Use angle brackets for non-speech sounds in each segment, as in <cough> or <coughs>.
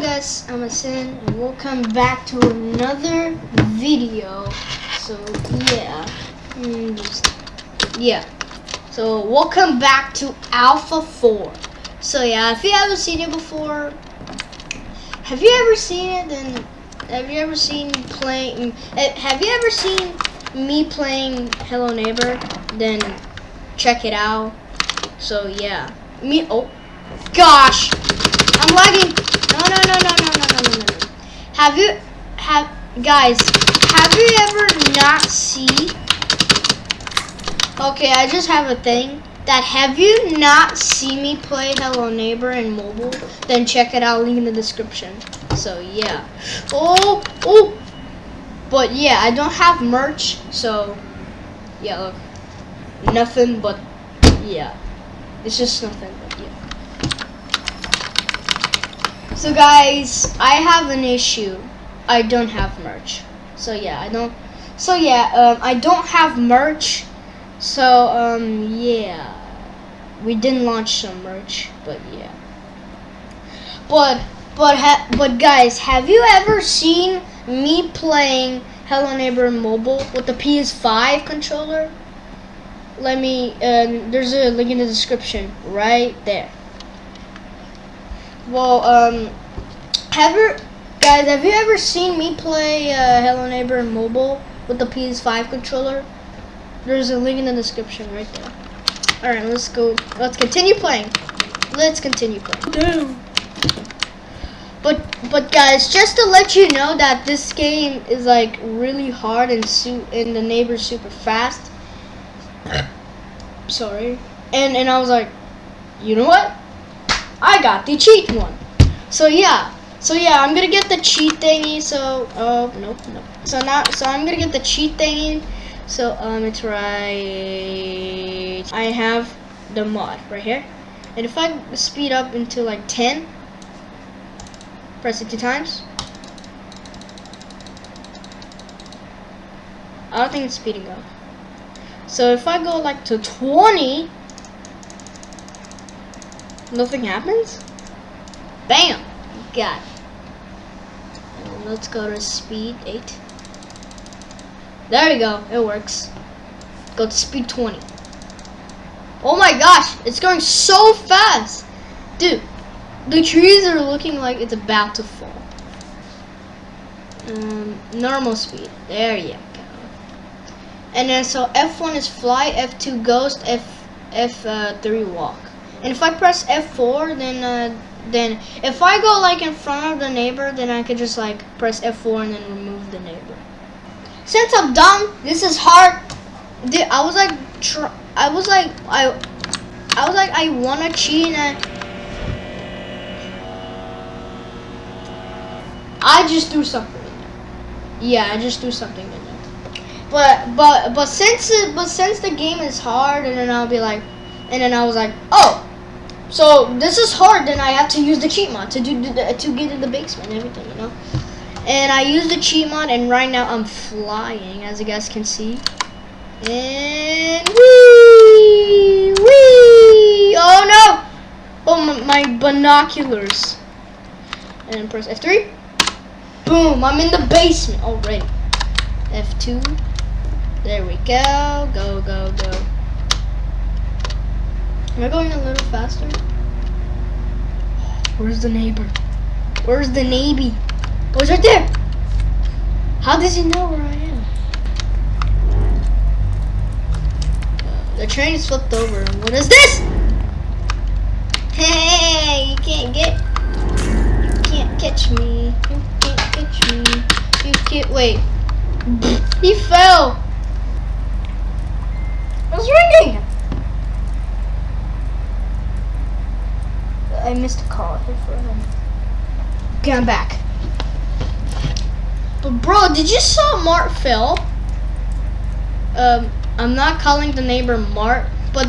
guys, I'm Asin, and welcome back to another video. So yeah, mm, just- yeah. So welcome back to Alpha 4. So yeah, if you haven't seen it before, have you ever seen it? Then have you ever seen playing? eh, Have you ever seen me playing Hello Neighbor? Then check it out. So yeah, me. Oh gosh, I'm lagging no, no, no, no, no, no, no, no. Have you, have, guys, have you ever not see? Okay, I just have a thing. That have you not seen me play Hello Neighbor in mobile? Then check it out, link in the description. So yeah. Oh, oh. But yeah, I don't have merch, so yeah, look. Nothing but, yeah. It's just nothing but, yeah. So guys, I have an issue. I don't have merch. So yeah, I don't. So yeah, um, I don't have merch. So um, yeah, we didn't launch some merch, but yeah. But but but guys, have you ever seen me playing Hello Neighbor mobile with the PS5 controller? Let me. Um, there's a link in the description right there. Well, um, have you guys have you ever seen me play uh, Hello Neighbor mobile with the PS5 controller? There's a link in the description right there. All right, let's go. Let's continue playing. Let's continue playing. But but guys, just to let you know that this game is like really hard and su- and the neighbor's super fast. <coughs> Sorry. And and I was like, you know what? I got the cheat one. So yeah. So yeah, I'm gonna get the cheat thingy. So oh nope nope. So now so I'm gonna get the cheat thingy. So um it's right. I have the mod right here, and if I speed up into like 10, press it two times. I don't think it's speeding up. So if I go like to 20, nothing happens. Bam! Got it. Let's go to speed 8. There we go. It works. Go to speed 20. Oh my gosh! It's going so fast! Dude, the trees are looking like it's about to fall. Um, normal speed. There you go. And then so F1 is fly, F2 ghost, F F3 walk. And if I press F4, then uh, then if I go like in front of the neighbor, then I could just like press F4 and then remove the neighbor. Since I'm done, this is hard. Dude, I was like, I was like, I, I was like, I wanna cheat and I just threw something in there. Yeah, I just threw something in there. But but but since it, but since the game is hard, and then I'll be like, and then I was like, oh. So this is hard, then I have to use the cheat mod to do the, to get in the basement and everything, you know. And I use the cheat mod, and right now I'm flying, as you guys can see. And wee wee. Oh no! Oh my, my binoculars. And press F3. Boom! I'm in the basement already. F2. There we go. Go go go. Am I going a little faster? Where's the neighbor? Where's the navy? Oh, it's right there. How does he know where I am? The train is flipped over. What is this? Hey, you can't get. You can't catch me. You can't catch me. You can't. Wait. <laughs> He fell. What's ringing? I missed a call here for him. Okay, I'm back. But bro, did you saw Mart Phil? Um, I'm not calling the neighbor Mart, but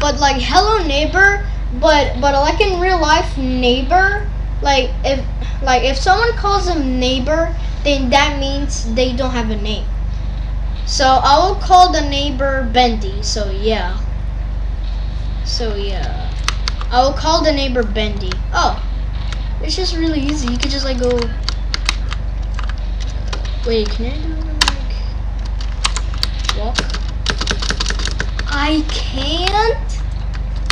but like hello neighbor, but but like in real life neighbor, like if like if someone calls him neighbor, then that means they don't have a name. So I will call the neighbor Bendy. So yeah. So yeah. I will call the neighbor Bendy. Oh. It's just really easy. You could just like go. Wait, can I do like walk? I can't.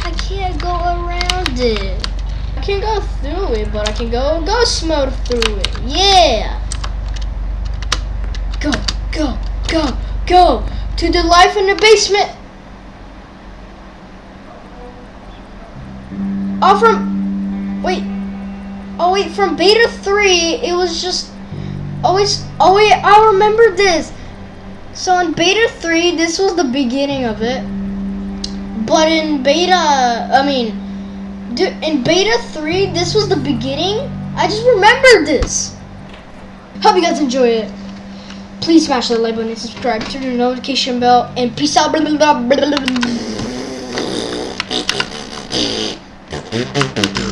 I can't go around it. I can go through it, but I can go ghost mode through it. Yeah. Go, go, go, go to the life in the basement. Oh, from wait. Oh wait, from beta three, it was just always. Oh wait, I remember this. So in beta three, this was the beginning of it. But in beta, I mean, in beta three, this was the beginning. I just remembered this. Hope you guys enjoy it. Please smash that like button and subscribe, turn the notification bell, and peace out. Blah, blah, blah, blah, blah, blah.